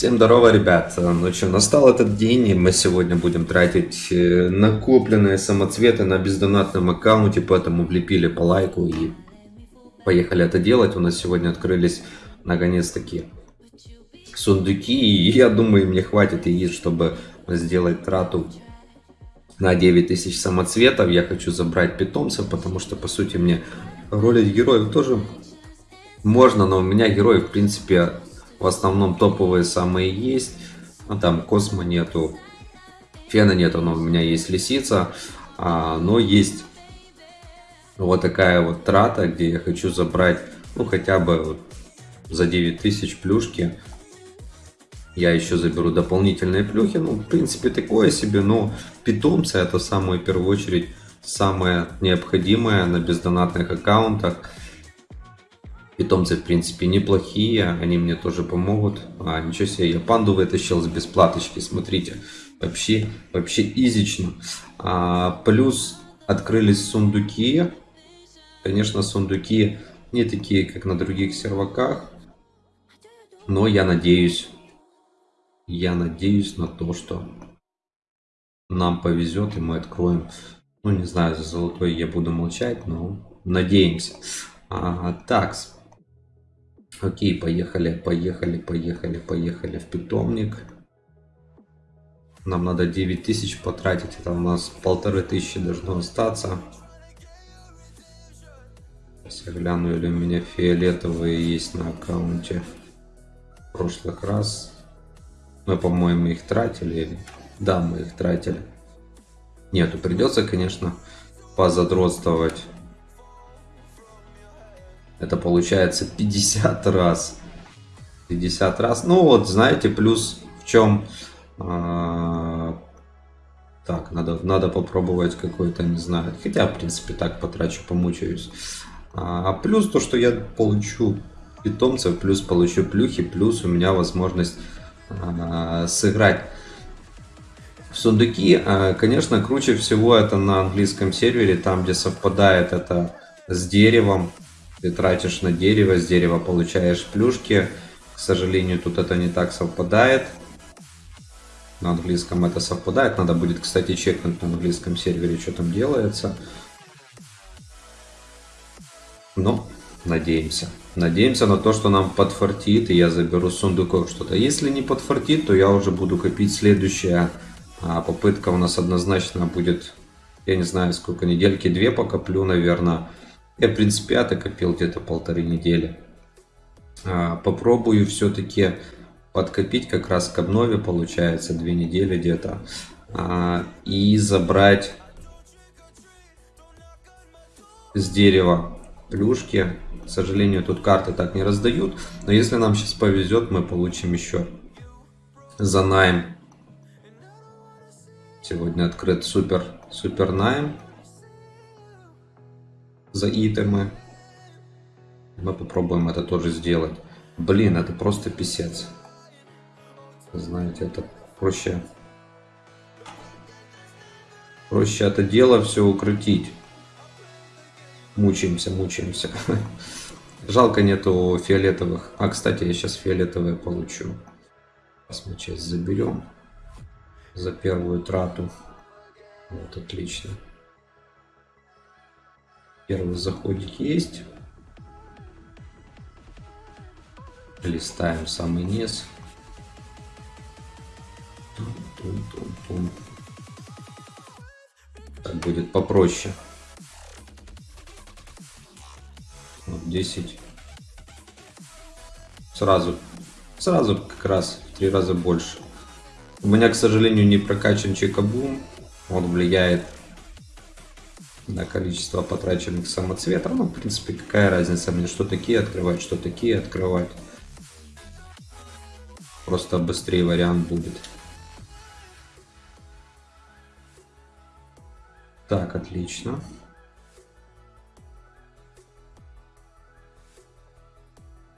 Всем здорово, ребят. Ну что, настал этот день, и мы сегодня будем тратить э, накопленные самоцветы на бездонатном аккаунте, поэтому влепили по лайку и поехали это делать. У нас сегодня открылись наконец-таки сундуки, и я думаю, мне хватит яиц, чтобы сделать трату на 9000 самоцветов. Я хочу забрать питомцев, потому что, по сути, мне ролить героев тоже можно, но у меня герои, в принципе, в основном топовые самые есть. Ну, там Космо нету, Фена нету, но у меня есть Лисица. А, но есть вот такая вот трата, где я хочу забрать, ну, хотя бы вот за 9000 плюшки. Я еще заберу дополнительные плюхи. Ну, в принципе, такое себе, но питомцы это в первую очередь, самое необходимое на бездонатных аккаунтах. Питомцы, в принципе, неплохие, они мне тоже помогут. А, ничего себе, я панду вытащил с бесплаточки, смотрите. Вообще, вообще изично. А, плюс открылись сундуки. Конечно, сундуки не такие, как на других серваках. Но я надеюсь, я надеюсь на то, что нам повезет и мы откроем. Ну, не знаю, за золотой я буду молчать, но надеемся. А, так, Окей, поехали, поехали, поехали, поехали в питомник. Нам надо 9000 потратить, это у нас полторы тысячи должно остаться. Сейчас я гляну, или у меня фиолетовые есть на аккаунте. В прошлых раз. Мы, по-моему, их тратили. Да, мы их тратили. Нету, придется, конечно, позадротствовать. Это получается 50 раз. 50 раз. Ну вот, знаете, плюс в чем... А, так, надо, надо попробовать какой-то, не знаю. Хотя, в принципе, так потрачу, помучаюсь. А, плюс то, что я получу питомцев, плюс получу плюхи, плюс у меня возможность а, сыграть в сундуки. А, конечно, круче всего это на английском сервере, там, где совпадает это с деревом. Ты тратишь на дерево, с дерева получаешь плюшки. К сожалению, тут это не так совпадает. На английском это совпадает. Надо будет, кстати, чекнуть на английском сервере, что там делается. Но надеемся. Надеемся на то, что нам подфартит, и я заберу сундуков что-то. Если не подфартит, то я уже буду копить следующая а, попытка. У нас однозначно будет, я не знаю, сколько недельки, две покоплю, наверное. Я, в принципе, это копил где-то полторы недели. А, попробую все-таки подкопить как раз к обнове, получается, две недели где-то. А, и забрать с дерева плюшки. К сожалению, тут карты так не раздают. Но если нам сейчас повезет, мы получим еще за найм. Сегодня открыт супер, супер найм за итемы. Мы попробуем это тоже сделать. Блин, это просто писец. Знаете, это проще... Проще это дело все укрутить. Мучаемся, мучаемся. Жалко нету фиолетовых. А, кстати, я сейчас фиолетовые получу. Сейчас мы часть заберем. За первую трату. Вот, отлично. Первый заходик есть. Листаем самый низ. Так будет попроще. Вот 10. Сразу, сразу как раз в три раза больше. У меня, к сожалению, не прокачан чекабум. Он влияет на количество потраченных самоцветов. Ну, в принципе, какая разница мне, что такие открывать, что такие открывать. Просто быстрее вариант будет. Так, отлично.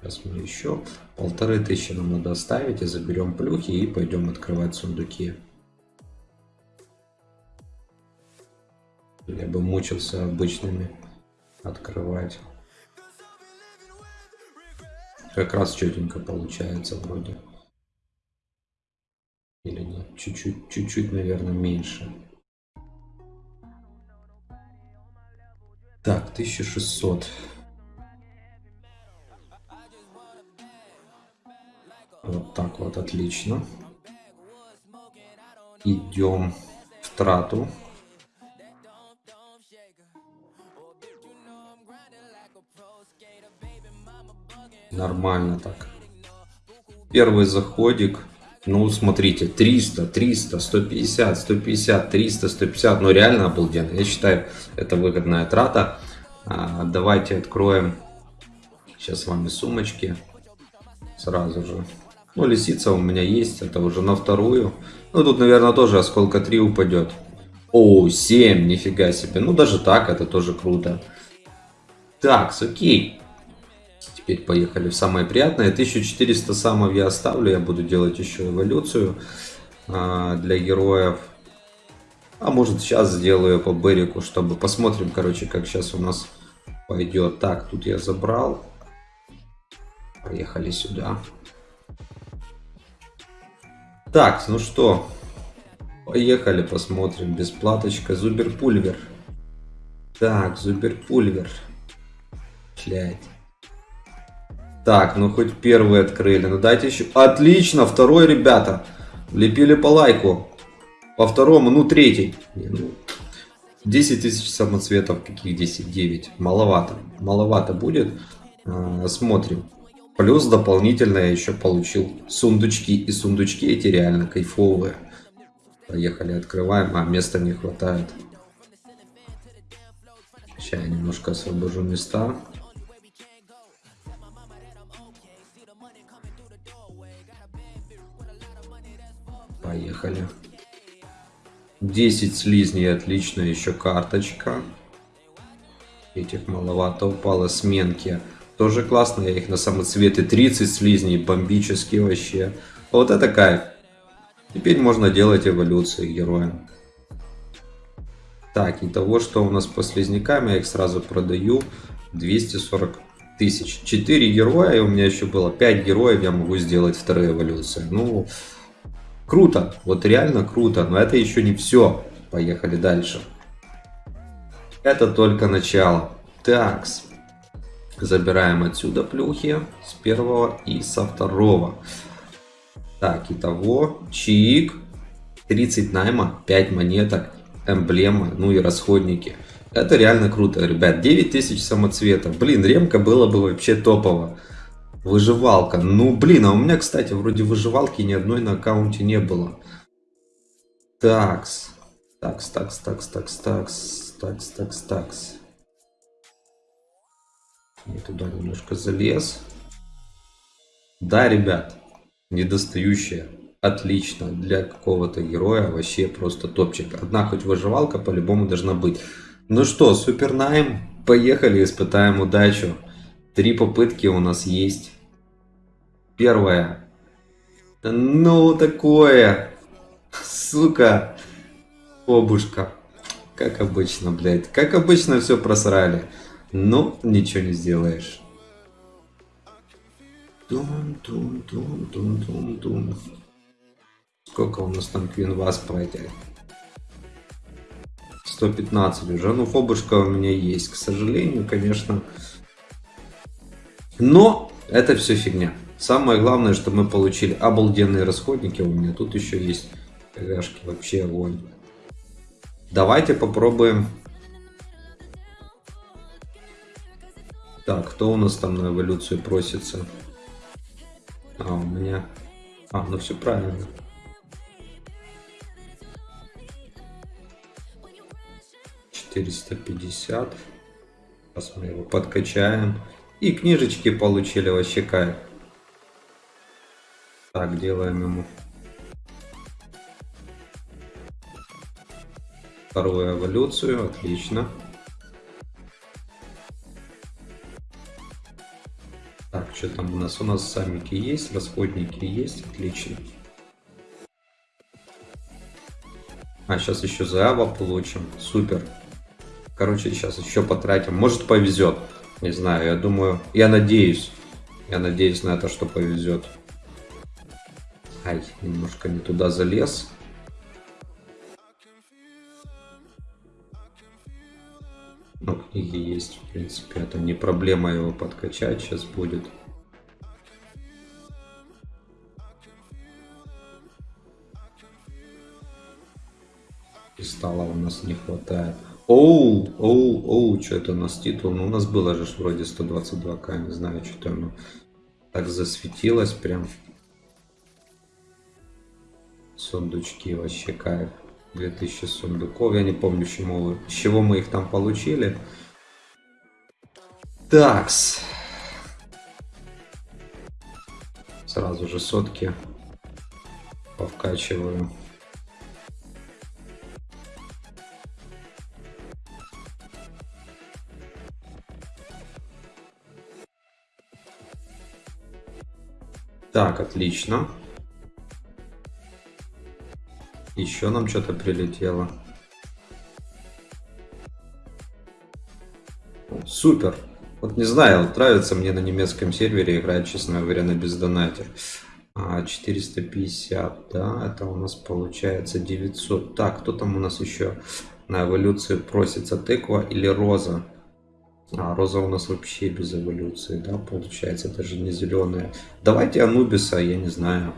Сейчас мы еще полторы тысячи нам надо оставить и заберем плюхи и пойдем открывать сундуки. Я бы мучился обычными открывать. Как раз четенько получается вроде. Или нет? Чуть-чуть, чуть-чуть, наверное, меньше. Так, 1600. Вот так вот, отлично. Идем в трату. Нормально так. Первый заходик. Ну, смотрите, 300, 300, 150, 150, 300, 150. Ну, реально обалденно. Я считаю, это выгодная трата. А, давайте откроем сейчас с вами сумочки. Сразу же. Ну, лисица у меня есть. Это уже на вторую. Ну, тут, наверное, тоже осколка 3 упадет. О, 7, нифига себе. Ну, даже так, это тоже круто. Так, окей. Теперь поехали в самое приятное. 1400 самов я оставлю. Я буду делать еще эволюцию а, для героев. А может сейчас сделаю по Берику, чтобы посмотрим, короче, как сейчас у нас пойдет. Так, тут я забрал. Поехали сюда. Так, ну что, поехали посмотрим. Бесплаточка. Зуберпульвер. Так, Зуберпульвер. Блять. Так, ну хоть первый открыли. Ну дайте еще. Отлично, второй, ребята. Влепили по лайку. По второму, ну третий. Не, ну, 10 тысяч самоцветов. Каких 10? 9. Маловато. Маловато будет. А, смотрим. Плюс дополнительно я еще получил сундучки. И сундучки эти реально кайфовые. Поехали, открываем. А, места не хватает. Сейчас я немножко освобожу места. Поехали. 10 слизней, отлично, еще карточка. Этих маловато упало. Сменки. Тоже классно, я их на самоцветы 30 слизней, бомбические вообще. Вот это кайф. Теперь можно делать эволюции героям. Так, и того, что у нас по слизнякам, я их сразу продаю. 240 тысяч. 4 героя, и у меня еще было 5 героев, я могу сделать вторые эволюции. Ну, Круто, вот реально круто, но это еще не все. Поехали дальше. Это только начало. Такс. Забираем отсюда плюхи с первого и со второго. Так, итого, чик, 30 найма, 5 монеток, эмблема, ну и расходники. Это реально круто, ребят. 9000 самоцветов. Блин, ремка было бы вообще топово. Выживалка. Ну, блин, а у меня, кстати, вроде выживалки ни одной на аккаунте не было. Такс. Такс, такс, такс, такс, такс, такс, такс, такс. Я туда немножко залез. Да, ребят, недостающая. Отлично. Для какого-то героя вообще просто топчик. Одна хоть выживалка по-любому должна быть. Ну что, супер найм. Поехали, испытаем удачу. Три попытки у нас есть. Первая. Ну, такое. Сука. Обушка. Как обычно, блядь. Как обычно все просрали. Ну, ничего не сделаешь. Дум. Сколько у нас там Квин Вас пройти? 115 уже. Ну, фобушка у меня есть, к сожалению, конечно. Но это все фигня. Самое главное, что мы получили обалденные расходники. У меня тут еще есть КГшки. Вообще огонь. Давайте попробуем. Так, кто у нас там на эволюцию просится? А, у меня... А, ну все правильно. Четыреста пятьдесят. Сейчас мы его подкачаем. И книжечки получили вообще кайф. Так, делаем ему вторую эволюцию. Отлично. Так, что там у нас? У нас самики есть, расходники есть. Отлично. А, сейчас еще Заава получим. Супер. Короче, сейчас еще потратим. Может повезет. Не знаю, я думаю, я надеюсь. Я надеюсь на это, что повезет. Ай, немножко не туда залез. Ну, книги есть, в принципе, это не проблема его подкачать сейчас будет. Кристалла у нас не хватает. Оу, оу, оу, что это у нас титул? Ну, у нас было же вроде 122к, не знаю, что-то оно так засветилось прям. Сундучки вообще кайф. 2000 сундуков. Я не помню, чему, с чего мы их там получили. Такс. Сразу же сотки повкачиваю. Так, отлично. Еще нам что-то прилетело. Супер. Вот не знаю, вот нравится мне на немецком сервере играть, честно говоря, на бездонатер. А, 450, да, это у нас получается 900. Так, кто там у нас еще на эволюции просится? Тыква или роза? А, роза у нас вообще без эволюции, да, получается, даже не зеленая. Давайте Анубиса, я не знаю.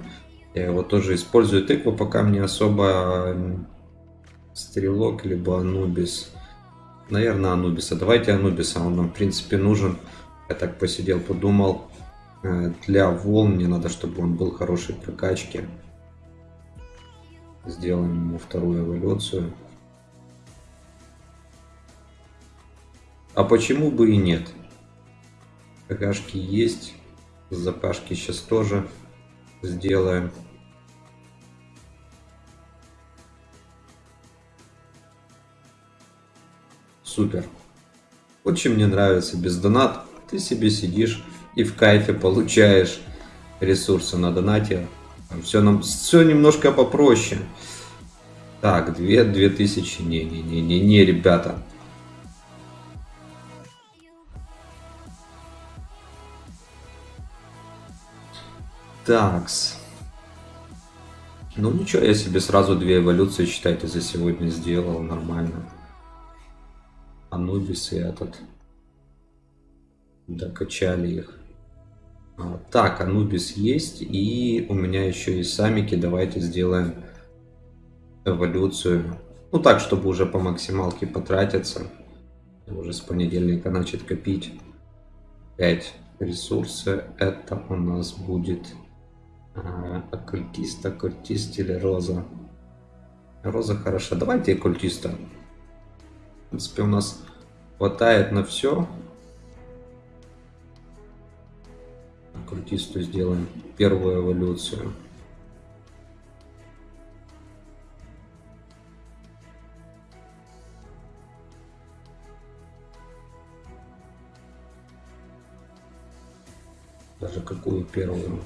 Я его тоже использую. Тыква пока мне особо стрелок, либо Анубис. Наверное, Анубиса. Давайте Анубиса, он нам, в принципе, нужен. Я так посидел, подумал. Э, для волн мне надо, чтобы он был хорошей прокачки. Сделаем ему вторую эволюцию. А почему бы и нет? ПКшки есть. Запашки сейчас тоже сделаем. Супер. Очень мне нравится без донат. Ты себе сидишь и в кайфе получаешь ресурсы на донате. Все нам все немножко попроще. Так, 2 2000. Не-не-не-не-не, ребята. Такс. Ну ничего, я себе сразу две эволюции, считайте, за сегодня сделал нормально. Анубис и этот. Докачали их. А, так, Анубис есть. И у меня еще и самики. Давайте сделаем эволюцию. Ну так, чтобы уже по максималке потратиться. Уже с понедельника начать копить. 5 ресурсы. Это у нас будет оккультист, оккультист или роза. Роза хороша. Давайте оккультиста. В принципе, у нас хватает на все. Оккультисту сделаем первую эволюцию. Даже какую первую?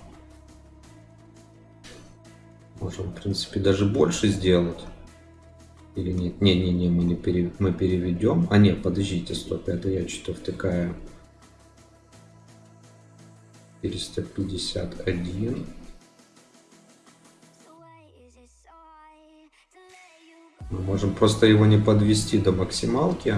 Можем, в принципе, даже больше сделать. Или нет? Не-не-не, мы, не пере... мы переведем. А нет, подождите, стоп, это я что-то втыкаю. 451. Мы можем просто его не подвести до максималки.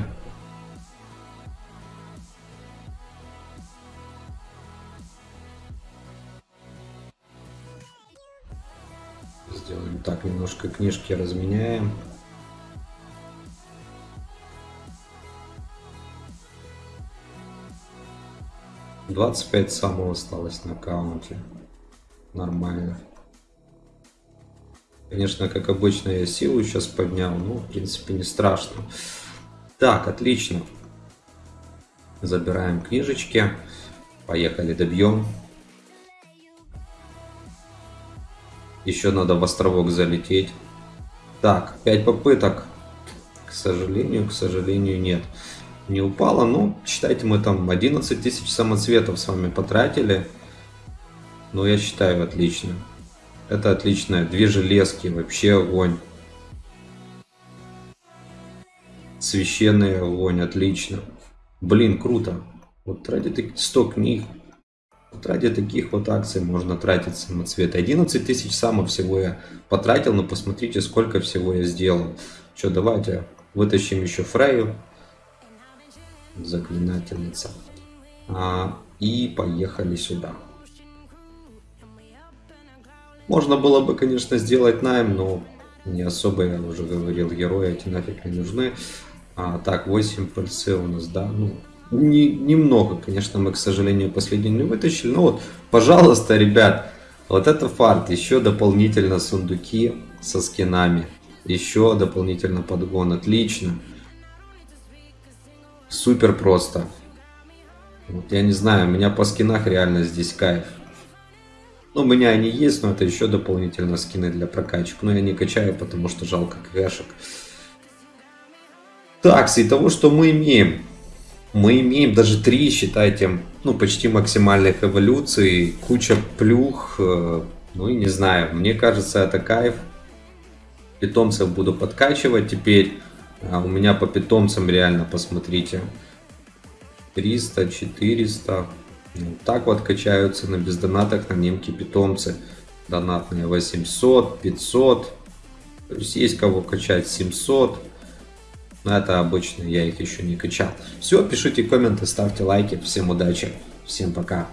Немножко книжки разменяем. Двадцать пять самого осталось на аккаунте. Нормально. Конечно, как обычно, я силу сейчас поднял, но, в принципе, не страшно. Так, отлично. Забираем книжечки. Поехали, добьем. Еще надо в островок залететь. Так, 5 попыток. К сожалению, к сожалению, нет. Не упало. Ну, считайте, мы там 11 тысяч самоцветов с вами потратили. Ну, я считаю, отлично. Это отлично. Две железки, вообще огонь. Священный огонь, отлично. Блин, круто. Вот ради таких 100 книг ради таких вот акций можно тратить самоцветы. 11 тысяч самов всего я потратил, но посмотрите, сколько всего я сделал. Что, давайте вытащим еще Фрею. Заклинательница. А, и поехали сюда. Можно было бы, конечно, сделать найм, но не особо, я уже говорил, герои эти нафиг не нужны. А, так, 8 пальцы у нас, да, ну, не, немного, конечно, мы, к сожалению, последний не вытащили. Но вот, пожалуйста, ребят, вот это фарт. Еще дополнительно сундуки со скинами. Еще дополнительно подгон. Отлично. Супер просто. Вот я не знаю, у меня по скинах реально здесь кайф. Ну, у меня они есть, но это еще дополнительно скины для прокачек. Но я не качаю, потому что жалко кэшек. Так, с того, что мы имеем мы имеем даже три, считайте, ну, почти максимальных эволюций, куча плюх, э, ну и не знаю, мне кажется, это кайф. Питомцев буду подкачивать теперь. А у меня по питомцам реально, посмотрите, 300, 400. Вот так вот качаются на бездонатах на немки питомцы. Донатные 800, 500. То есть есть кого качать 700. Но это обычно, я их еще не качал. Все, пишите комменты, ставьте лайки. Всем удачи, всем пока.